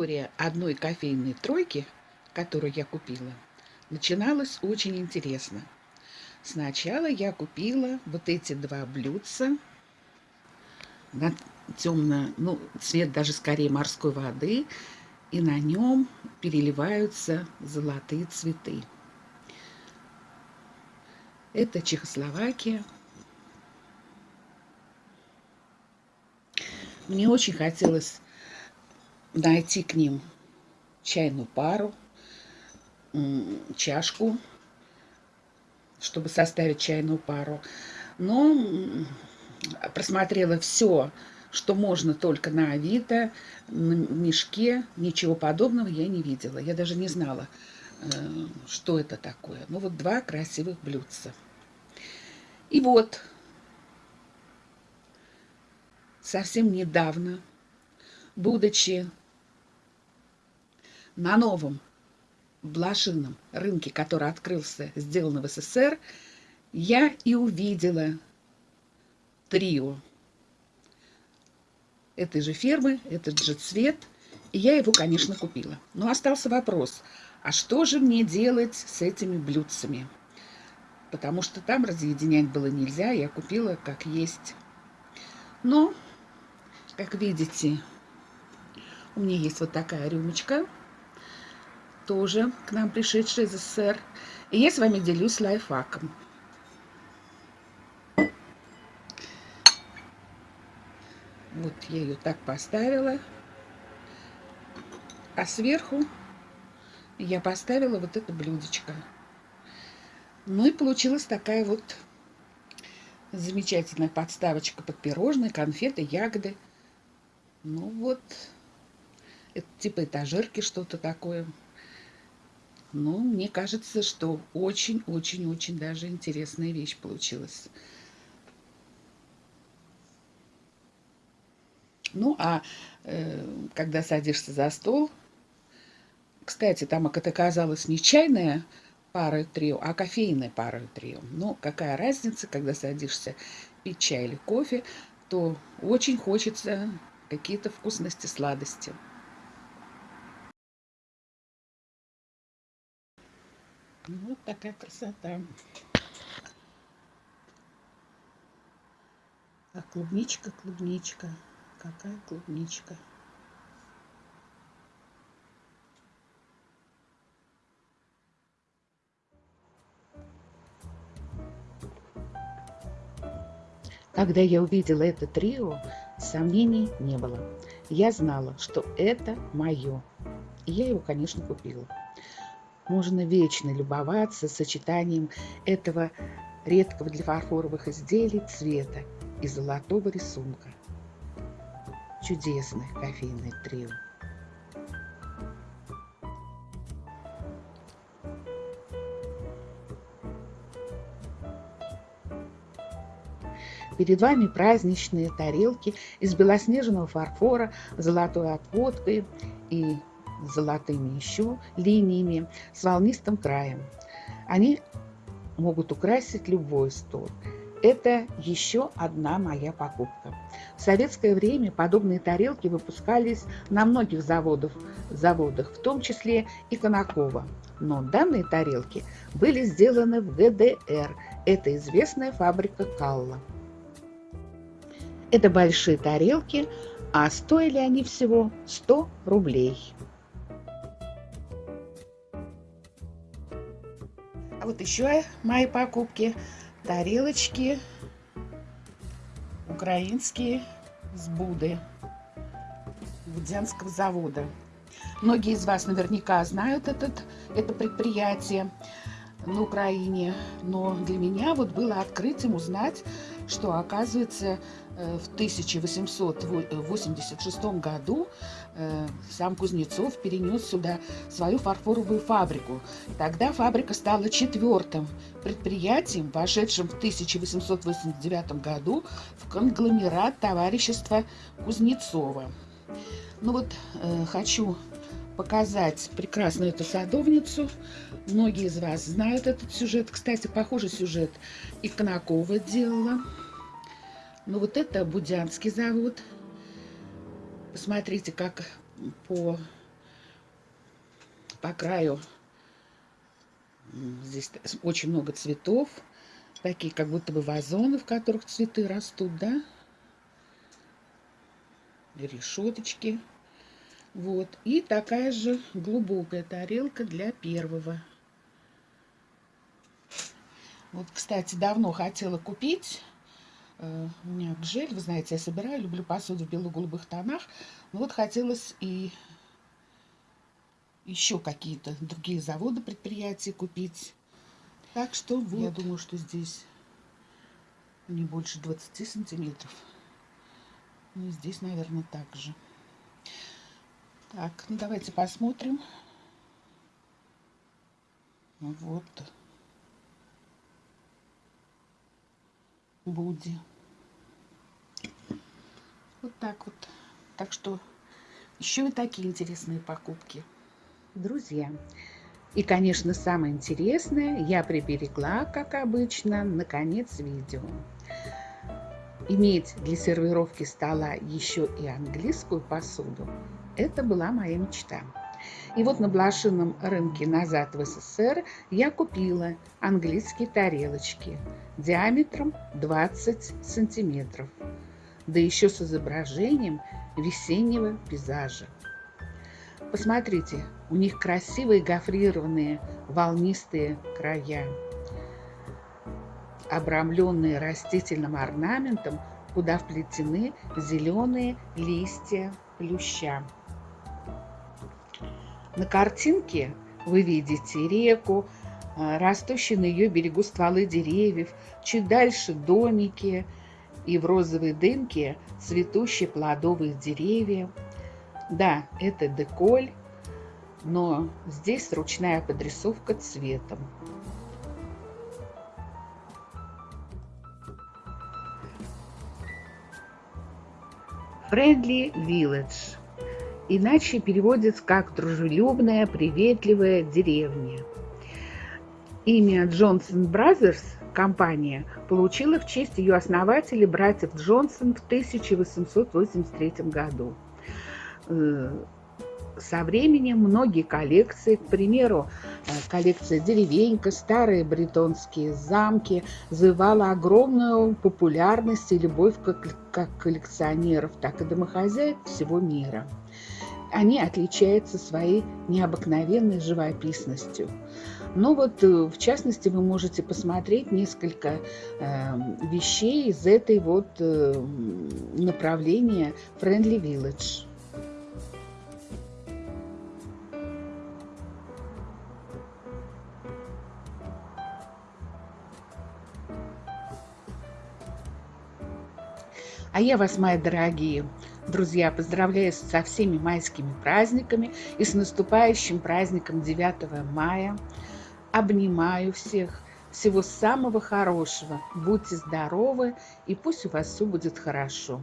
История одной кофейной тройки, которую я купила, начиналась очень интересно. Сначала я купила вот эти два блюдца на темно, ну, цвет даже скорее морской воды, и на нем переливаются золотые цветы. Это Чехословакия. Мне очень хотелось найти к ним чайную пару, чашку, чтобы составить чайную пару. Но просмотрела все, что можно только на Авито, на мешке, ничего подобного я не видела. Я даже не знала, э, что это такое. Ну вот два красивых блюдца. И вот, совсем недавно, будучи на новом блошином рынке, который открылся, сделан в СССР, я и увидела трио этой же фермы, этот же цвет. И я его, конечно, купила. Но остался вопрос, а что же мне делать с этими блюдцами? Потому что там разъединять было нельзя, я купила как есть. Но, как видите, у меня есть вот такая рюмочка, тоже к нам пришедшая из СССР. И я с вами делюсь лайфхаком. Вот я ее так поставила. А сверху я поставила вот это блюдечко. Ну и получилась такая вот замечательная подставочка под пирожные, конфеты, ягоды. Ну вот, это типа этажерки что-то такое. Ну, мне кажется, что очень-очень-очень даже интересная вещь получилась. Ну, а э, когда садишься за стол, кстати, там это оказалось не чайная пара трио, а кофейная пара трио. Ну, какая разница, когда садишься пить чай или кофе, то очень хочется какие-то вкусности, сладости. Вот такая красота. А клубничка, клубничка какая клубничка. Когда я увидела это трио, сомнений не было. Я знала, что это мое. И я его, конечно, купила. Можно вечно любоваться сочетанием этого редкого для фарфоровых изделий цвета и золотого рисунка чудесное кофейное трио. Перед вами праздничные тарелки из белоснежного фарфора золотой отводкой и золотыми еще линиями с волнистым краем. Они могут украсить любой стол. Это еще одна моя покупка. В советское время подобные тарелки выпускались на многих заводах, заводах, в том числе и Конаково. Но данные тарелки были сделаны в ГДР. Это известная фабрика Калла. Это большие тарелки, а стоили они всего 100 рублей. А вот еще мои покупки – тарелочки украинские с Буды Будянского завода. Многие из вас наверняка знают этот, это предприятие на Украине, но для меня вот было открытием узнать, что оказывается Э, в 1886 году э, сам Кузнецов перенес сюда свою фарфоровую фабрику. Тогда фабрика стала четвертым предприятием, вошедшим в 1889 году в конгломерат товарищества Кузнецова. Ну вот, э, хочу показать прекрасную эту садовницу. Многие из вас знают этот сюжет. Кстати, похожий сюжет и Конакова делала. Ну вот это Будянский завод. Посмотрите, как по по краю здесь очень много цветов. Такие как будто бы вазоны, в которых цветы растут, да? Решеточки. Вот. И такая же глубокая тарелка для первого. Вот, кстати, давно хотела купить. Э, у меня гжель, вы знаете, я собираю, люблю посуду в бело-голубых тонах. Но вот хотелось и еще какие-то другие заводы, предприятия купить. Так что вот. я думаю, что здесь не больше 20 сантиметров. Ну, и здесь, наверное, так же. Так, ну давайте посмотрим. Вот. Буди. Вот так вот. Так что еще и такие интересные покупки. Друзья, и, конечно, самое интересное я приберегла, как обычно, на конец видео. Иметь для сервировки стола еще и английскую посуду – это была моя мечта. И вот на блошином рынке назад в СССР я купила английские тарелочки диаметром 20 сантиметров, да еще с изображением весеннего пейзажа. Посмотрите, у них красивые гофрированные волнистые края обрамленные растительным орнаментом, куда вплетены зеленые листья плюща. На картинке вы видите реку, а, растущие на ее берегу стволы деревьев, чуть дальше домики и в розовой дымке цветущие плодовые деревья. Да, это деколь, но здесь ручная подрисовка цветом. Friendly Village. Иначе переводится как «дружелюбная, приветливая деревня». Имя Johnson Brothers компания получила в честь ее основателей братьев Джонсон в 1883 году. Э, со временем многие коллекции, к примеру, э, коллекция «Деревенька», старые бретонские замки, завоевала огромную популярность и любовь как, коллекционеров, так и домохозяев всего мира. Они отличаются своей необыкновенной живописностью. Но ну вот, э, в частности, вы можете посмотреть несколько э, вещей из этой вот э, направления Friendly Village. А я вас, мои дорогие друзья, поздравляю со всеми майскими праздниками и с наступающим праздником 9 мая. Обнимаю всех. Всего самого хорошего. Будьте здоровы и пусть у вас все будет хорошо.